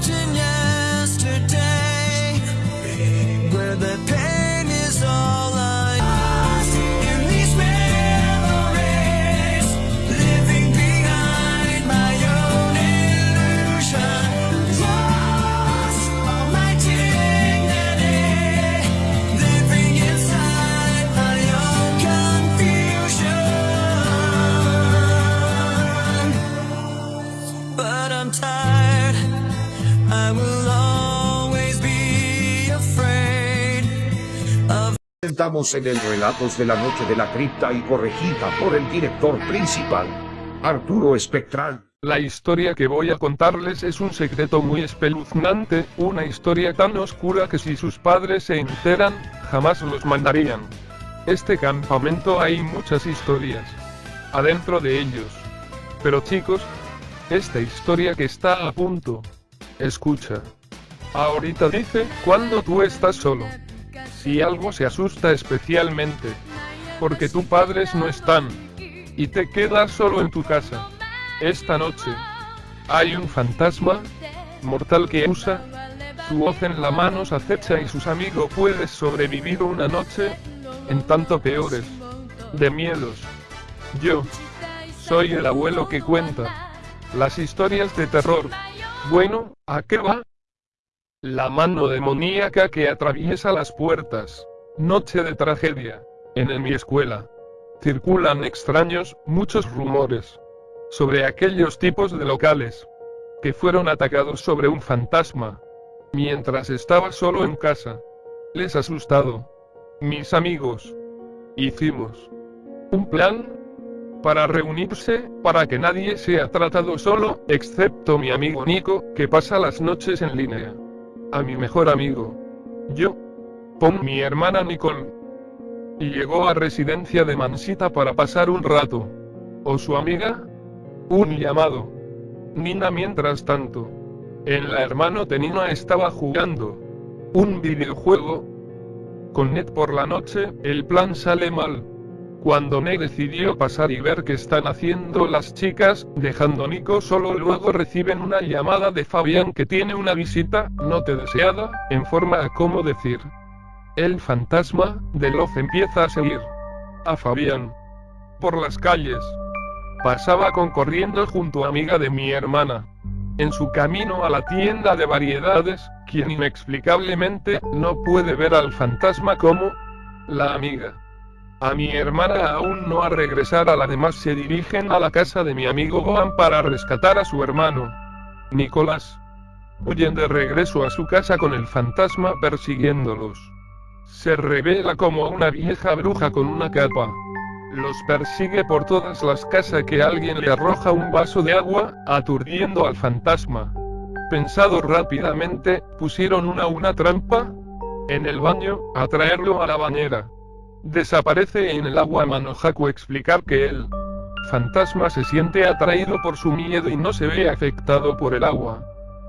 执念 Estamos en el Relatos de la Noche de la Cripta y corregida por el director principal, Arturo Espectral. La historia que voy a contarles es un secreto muy espeluznante, una historia tan oscura que si sus padres se enteran, jamás los mandarían. Este campamento hay muchas historias. Adentro de ellos. Pero chicos, esta historia que está a punto. Escucha. Ahorita dice, cuando tú estás solo. Si algo se asusta especialmente. Porque tus padres no están. Y te quedas solo en tu casa. Esta noche. Hay un fantasma. Mortal que usa. Su hoz en la mano se acecha y sus amigos puedes sobrevivir una noche. En tanto peores. De miedos. Yo. Soy el abuelo que cuenta. Las historias de terror. Bueno, ¿a qué va? La mano demoníaca que atraviesa las puertas. Noche de tragedia. En mi escuela. Circulan extraños, muchos rumores. Sobre aquellos tipos de locales. Que fueron atacados sobre un fantasma. Mientras estaba solo en casa. Les asustado. Mis amigos. Hicimos. Un plan. Para reunirse, para que nadie sea tratado solo, excepto mi amigo Nico, que pasa las noches en línea. A mi mejor amigo. Yo. Pon mi hermana Nicole. Y llegó a residencia de Mansita para pasar un rato. ¿O su amiga? Un llamado. Nina mientras tanto. En la hermano de Nina estaba jugando. Un videojuego. Con Ned por la noche, el plan sale mal. Cuando Ned decidió pasar y ver qué están haciendo las chicas, dejando Nico solo luego reciben una llamada de Fabián que tiene una visita, no te deseada, en forma a cómo decir. El fantasma, de Loz empieza a seguir. A Fabián. Por las calles. Pasaba concorriendo junto a amiga de mi hermana. En su camino a la tienda de variedades, quien inexplicablemente no puede ver al fantasma como la amiga. A mi hermana aún no ha regresado, además se dirigen a la casa de mi amigo Gohan para rescatar a su hermano. Nicolás. Huyen de regreso a su casa con el fantasma persiguiéndolos. Se revela como una vieja bruja con una capa. Los persigue por todas las casas que alguien le arroja un vaso de agua, aturdiendo al fantasma. Pensado rápidamente, pusieron una una trampa en el baño, a traerlo a la bañera. Desaparece en el agua Manohaku explicar que el fantasma se siente atraído por su miedo y no se ve afectado por el agua.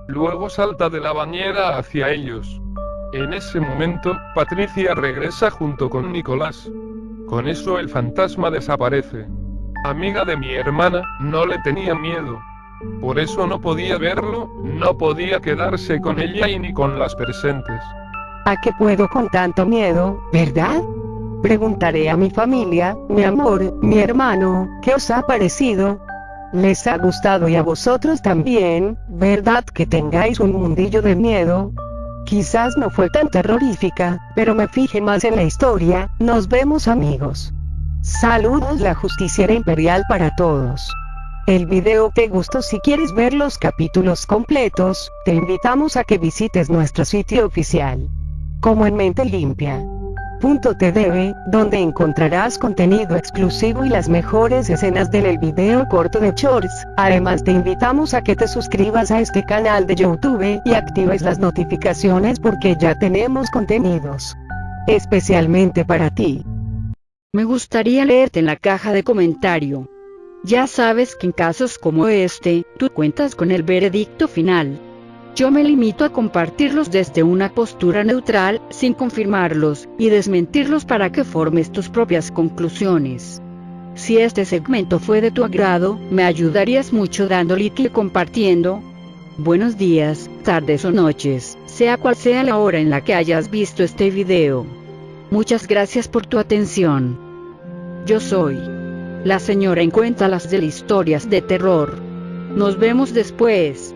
Luego salta de la bañera hacia ellos. En ese momento, Patricia regresa junto con Nicolás. Con eso el fantasma desaparece. Amiga de mi hermana, no le tenía miedo. Por eso no podía verlo, no podía quedarse con ella y ni con las presentes. ¿A qué puedo con tanto miedo, verdad? Preguntaré a mi familia, mi amor, mi hermano, ¿qué os ha parecido? ¿Les ha gustado y a vosotros también, verdad que tengáis un mundillo de miedo? Quizás no fue tan terrorífica, pero me fije más en la historia, nos vemos amigos. Saludos la justiciera imperial para todos. El video te gustó si quieres ver los capítulos completos, te invitamos a que visites nuestro sitio oficial. Como en mente limpia. .tv, donde encontrarás contenido exclusivo y las mejores escenas del el video corto de Shorts. Además te invitamos a que te suscribas a este canal de YouTube y actives las notificaciones porque ya tenemos contenidos especialmente para ti. Me gustaría leerte en la caja de comentario. Ya sabes que en casos como este, tú cuentas con el veredicto final. Yo me limito a compartirlos desde una postura neutral, sin confirmarlos, y desmentirlos para que formes tus propias conclusiones. Si este segmento fue de tu agrado, me ayudarías mucho dando like y compartiendo. Buenos días, tardes o noches, sea cual sea la hora en la que hayas visto este video. Muchas gracias por tu atención. Yo soy la señora en Cuéntalas de historias de terror. Nos vemos después.